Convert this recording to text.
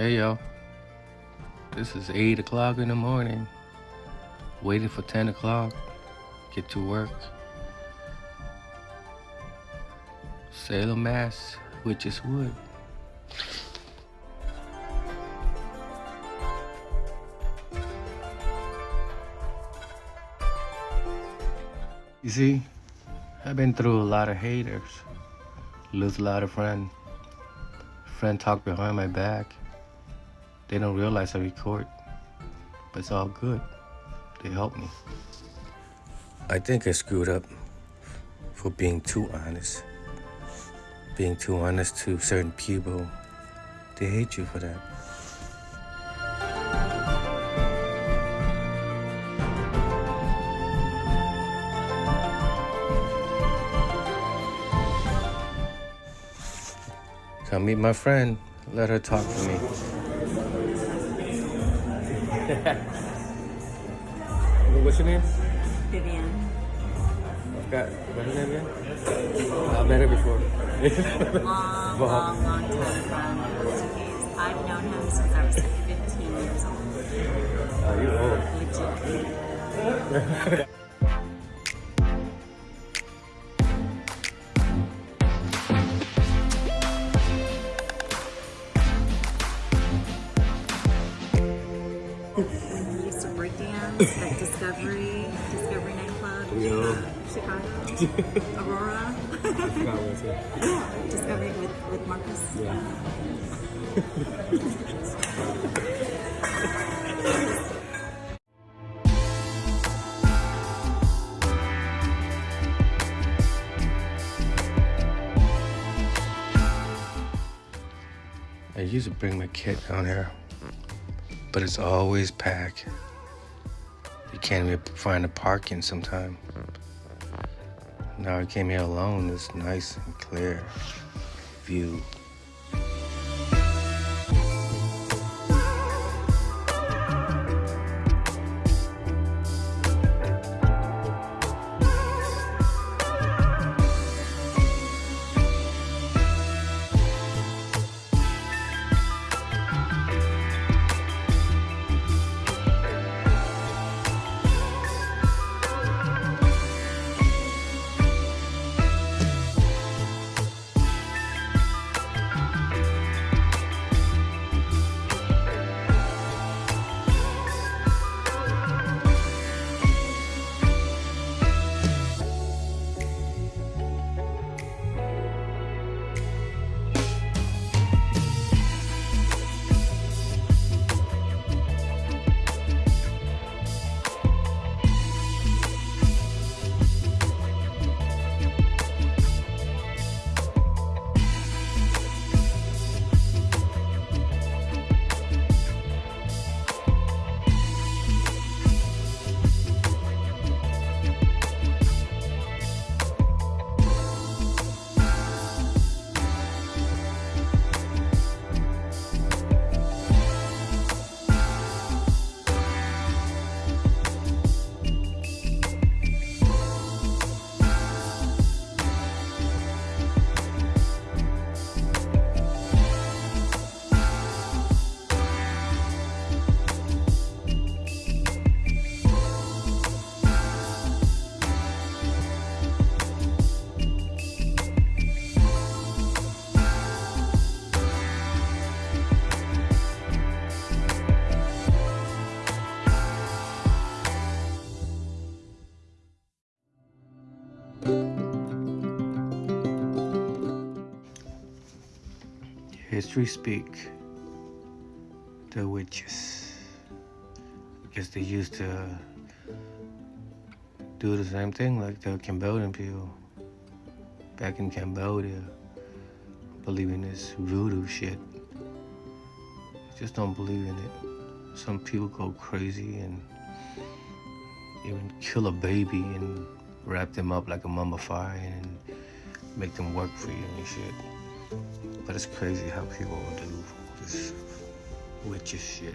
Hey yo, this is 8 o'clock in the morning. Waiting for 10 o'clock. Get to work. Salem, Mass, Witches Wood. You see, I've been through a lot of haters, lose a lot of friends. Friend talk behind my back. They don't realize I record, but it's all good. They help me. I think I screwed up for being too honest. Being too honest to certain people, they hate you for that. Come meet my friend. Let her talk for me. What's your name? Vivian. I forgot. What's her name again? I met her before. Long, Well- long, long time. He's- I've known him since I was like 15 years old. Oh, you old. Legit. nightclub in Yo. Chicago, Aurora. I forgot what it said. Discovery with, with Marcus. Yeah. I used to bring my kit down here, but it's always packed. You can't even find a parking sometime. Now I came here alone. It's nice and clear view. History speak. The witches. Guess they used to do the same thing like the Cambodian people back in Cambodia, believing this voodoo shit. Just don't believe in it. Some people go crazy and even kill a baby and wrap them up like a mummified and make them work for you and shit. But it's crazy how people will do this witchy shit.